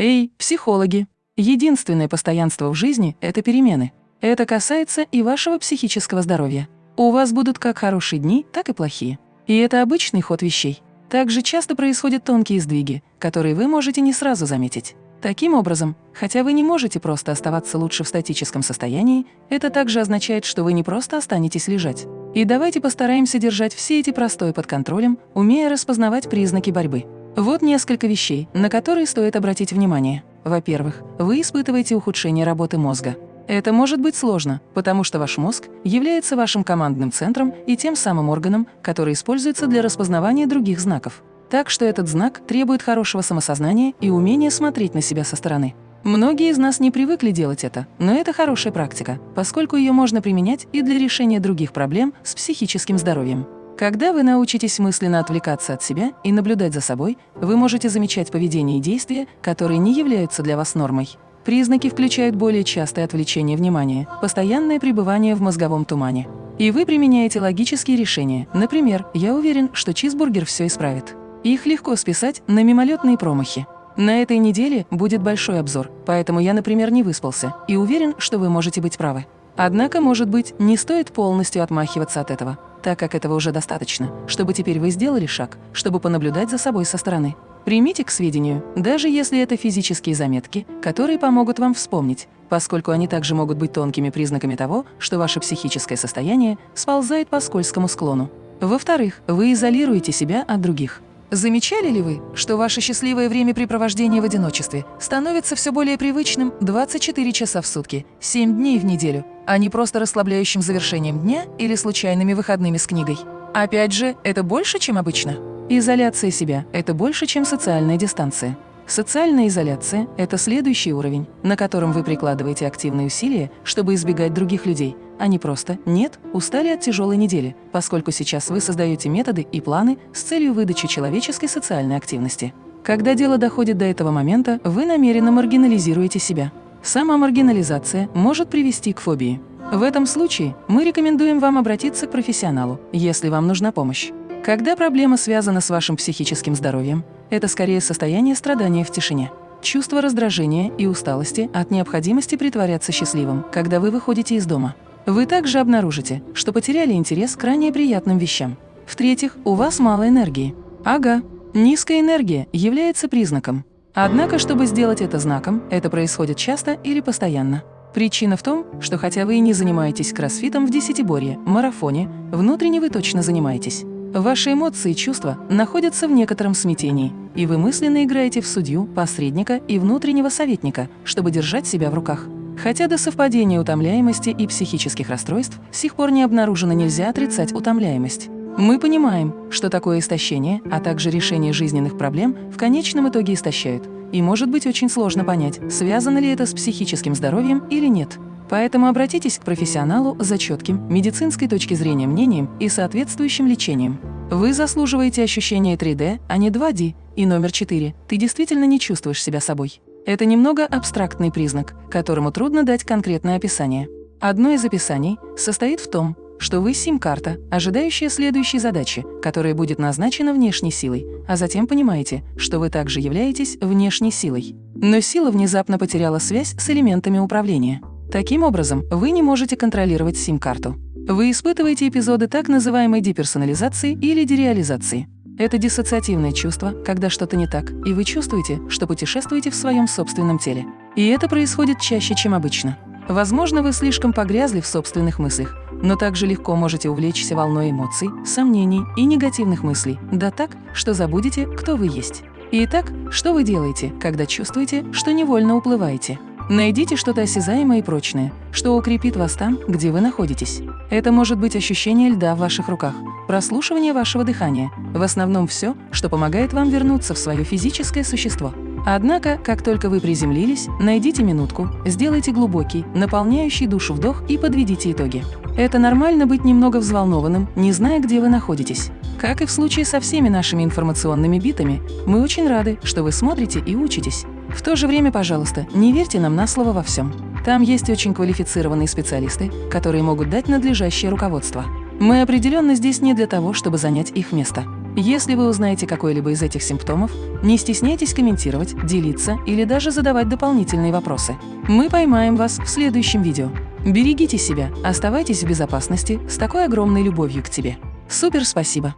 Эй, психологи! Единственное постоянство в жизни – это перемены. Это касается и вашего психического здоровья. У вас будут как хорошие дни, так и плохие. И это обычный ход вещей. Также часто происходят тонкие сдвиги, которые вы можете не сразу заметить. Таким образом, хотя вы не можете просто оставаться лучше в статическом состоянии, это также означает, что вы не просто останетесь лежать. И давайте постараемся держать все эти простои под контролем, умея распознавать признаки борьбы. Вот несколько вещей, на которые стоит обратить внимание. Во-первых, вы испытываете ухудшение работы мозга. Это может быть сложно, потому что ваш мозг является вашим командным центром и тем самым органом, который используется для распознавания других знаков. Так что этот знак требует хорошего самосознания и умения смотреть на себя со стороны. Многие из нас не привыкли делать это, но это хорошая практика, поскольку ее можно применять и для решения других проблем с психическим здоровьем. Когда вы научитесь мысленно отвлекаться от себя и наблюдать за собой, вы можете замечать поведение и действия, которые не являются для вас нормой. Признаки включают более частое отвлечение внимания, постоянное пребывание в мозговом тумане. И вы применяете логические решения. Например, «Я уверен, что чизбургер все исправит». Их легко списать на мимолетные промахи. На этой неделе будет большой обзор, поэтому я, например, не выспался и уверен, что вы можете быть правы. Однако, может быть, не стоит полностью отмахиваться от этого, так как этого уже достаточно, чтобы теперь вы сделали шаг, чтобы понаблюдать за собой со стороны. Примите к сведению, даже если это физические заметки, которые помогут вам вспомнить, поскольку они также могут быть тонкими признаками того, что ваше психическое состояние сползает по скользкому склону. Во-вторых, вы изолируете себя от других. Замечали ли вы, что ваше счастливое времяпрепровождение в одиночестве становится все более привычным 24 часа в сутки, 7 дней в неделю, а не просто расслабляющим завершением дня или случайными выходными с книгой? Опять же, это больше, чем обычно. Изоляция себя – это больше, чем социальная дистанция. Социальная изоляция – это следующий уровень, на котором вы прикладываете активные усилия, чтобы избегать других людей, не просто «нет, устали от тяжелой недели», поскольку сейчас вы создаете методы и планы с целью выдачи человеческой социальной активности. Когда дело доходит до этого момента, вы намеренно маргинализируете себя. Сама маргинализация может привести к фобии. В этом случае мы рекомендуем вам обратиться к профессионалу, если вам нужна помощь. Когда проблема связана с вашим психическим здоровьем, это скорее состояние страдания в тишине. Чувство раздражения и усталости от необходимости притворяться счастливым, когда вы выходите из дома. Вы также обнаружите, что потеряли интерес к ранее приятным вещам. В-третьих, у вас мало энергии. Ага, низкая энергия является признаком. Однако, чтобы сделать это знаком, это происходит часто или постоянно. Причина в том, что хотя вы и не занимаетесь кроссфитом в десятиборье, марафоне, внутренне вы точно занимаетесь. Ваши эмоции и чувства находятся в некотором смятении, и вы мысленно играете в судью, посредника и внутреннего советника, чтобы держать себя в руках. Хотя до совпадения утомляемости и психических расстройств с сих пор не обнаружено, нельзя отрицать утомляемость. Мы понимаем, что такое истощение, а также решение жизненных проблем в конечном итоге истощают, и может быть очень сложно понять, связано ли это с психическим здоровьем или нет. Поэтому обратитесь к профессионалу за четким, медицинской точки зрения мнением и соответствующим лечением. Вы заслуживаете ощущения 3D, а не 2D. И номер 4. Ты действительно не чувствуешь себя собой. Это немного абстрактный признак, которому трудно дать конкретное описание. Одно из описаний состоит в том, что вы сим-карта, ожидающая следующей задачи, которая будет назначена внешней силой, а затем понимаете, что вы также являетесь внешней силой. Но сила внезапно потеряла связь с элементами управления. Таким образом, вы не можете контролировать сим-карту. Вы испытываете эпизоды так называемой деперсонализации или дереализации. Это диссоциативное чувство, когда что-то не так, и вы чувствуете, что путешествуете в своем собственном теле. И это происходит чаще, чем обычно. Возможно, вы слишком погрязли в собственных мыслях, но также легко можете увлечься волной эмоций, сомнений и негативных мыслей, да так, что забудете, кто вы есть. Итак, что вы делаете, когда чувствуете, что невольно уплываете? Найдите что-то осязаемое и прочное, что укрепит вас там, где вы находитесь. Это может быть ощущение льда в ваших руках, прослушивание вашего дыхания, в основном все, что помогает вам вернуться в свое физическое существо. Однако, как только вы приземлились, найдите минутку, сделайте глубокий, наполняющий душу вдох и подведите итоги. Это нормально быть немного взволнованным, не зная, где вы находитесь. Как и в случае со всеми нашими информационными битами, мы очень рады, что вы смотрите и учитесь. В то же время, пожалуйста, не верьте нам на слово во всем. Там есть очень квалифицированные специалисты, которые могут дать надлежащее руководство. Мы определенно здесь не для того, чтобы занять их место. Если вы узнаете какой-либо из этих симптомов, не стесняйтесь комментировать, делиться или даже задавать дополнительные вопросы. Мы поймаем вас в следующем видео. Берегите себя, оставайтесь в безопасности с такой огромной любовью к тебе. Супер спасибо!